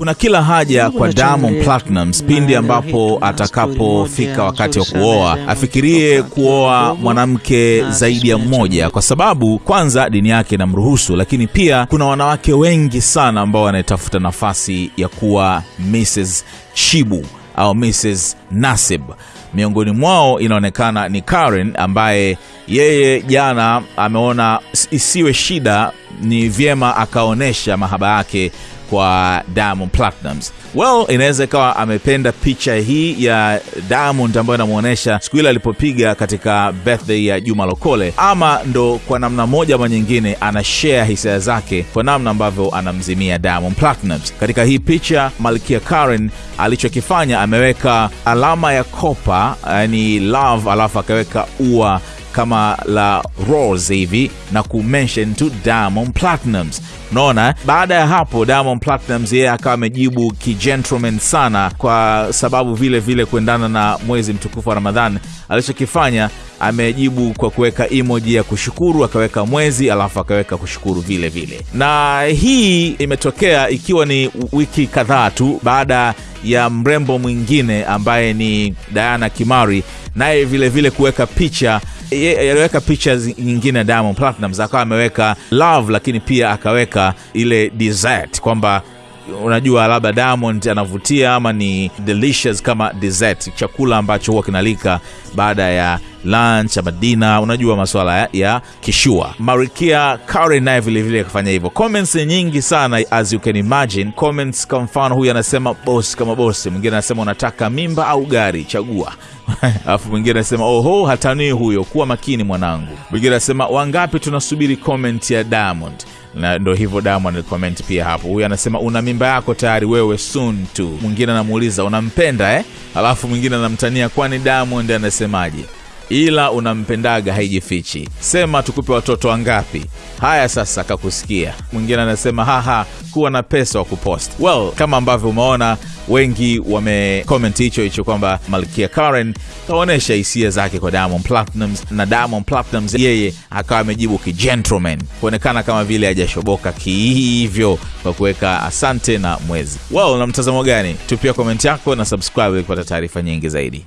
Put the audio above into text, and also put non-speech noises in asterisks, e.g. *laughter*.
Kuna kila haja kwa Diamond Platnumz pindi ambapo atakapofika wakati wa kuoa afikirie kuoa mwanamke zaidi ya mmoja, kwa sababu kwanza dini yake inamruhusu, lakini pia kuna wanawake wengi sana ambao wanaitafuta nafasi ya kuwa Mrs Shibu au Mrs Nasib. Miongoni mwao inaonekana ni Karen ambaye yeye jana ameona isiwe shida, ni vyema akaonyesha mahaba yake kwa Diamond Platnumz. Well, inaweza ikawa amependa picha hii ya Diamond ambayo inamwonyesha siku ile alipopiga katika birthday ya Juma Lokole, ama ndo kwa namna moja ama nyingine ana share hisia zake kwa namna ambavyo anamzimia Diamond Platnumz. Katika hii picha Malkia Karen alichokifanya ameweka alama ya kopa, yani love, alafu akaweka ua kama la rose hivi na kumention tu Diamond Platnumz. Unaona, baada ya hapo Diamond Platnumz yeye akawa amejibu kijentleman sana, kwa sababu vile vile kuendana na mwezi mtukufu wa Ramadhan, alichokifanya amejibu kwa kuweka emoji ya kushukuru, akaweka mwezi alafu akaweka kushukuru vile vile. Na hii imetokea ikiwa ni wiki kadhaa tu baada ya mrembo mwingine ambaye ni Diana Kimari naye vile vile kuweka picha aliweka picha nyingine Diamond Platnumz akawa ameweka love, lakini pia akaweka ile dessert kwamba unajua labda Diamond anavutia ama ni delicious kama dessert, chakula ambacho huwa kinalika baada ya lunch ama dina, unajua masuala ya, ya kishua. Marikia Karen naye vilevile akafanya hivyo. Comments nyingi sana as you can imagine. Comments kwa mfano, huyu anasema boss kama boss, mwingine anasema unataka mimba au gari, chagua *laughs* alafu mwingine anasema oho, hatanii huyo, kuwa makini mwanangu. Mwingine anasema wangapi tunasubiri comment ya Diamond na ndo hivyo Diamond comment pia hapo. Huyu anasema una mimba yako tayari wewe, soon tu. Mwingine anamuuliza unampenda eh? Alafu mwingine anamtania kwani Diamond anasemaje? Ila unampendaga haijifichi, sema tukupe watoto wangapi? Haya sasa, kakusikia. Mwingine anasema haha, kuwa na pesa wa kupost. Well, kama ambavyo umeona wengi wamecomment hicho hicho kwamba Malkia Karen kaonyesha hisia zake kwa Diamond Platnumz na Diamond Platnumz yeye akawa amejibu kijentleman, kuonekana kama vile hajashoboka kihivyo kwa kuweka asante na mwezi. Well, na mtazamo gani? Tupia komenti yako na subscribe kupata taarifa nyingi zaidi.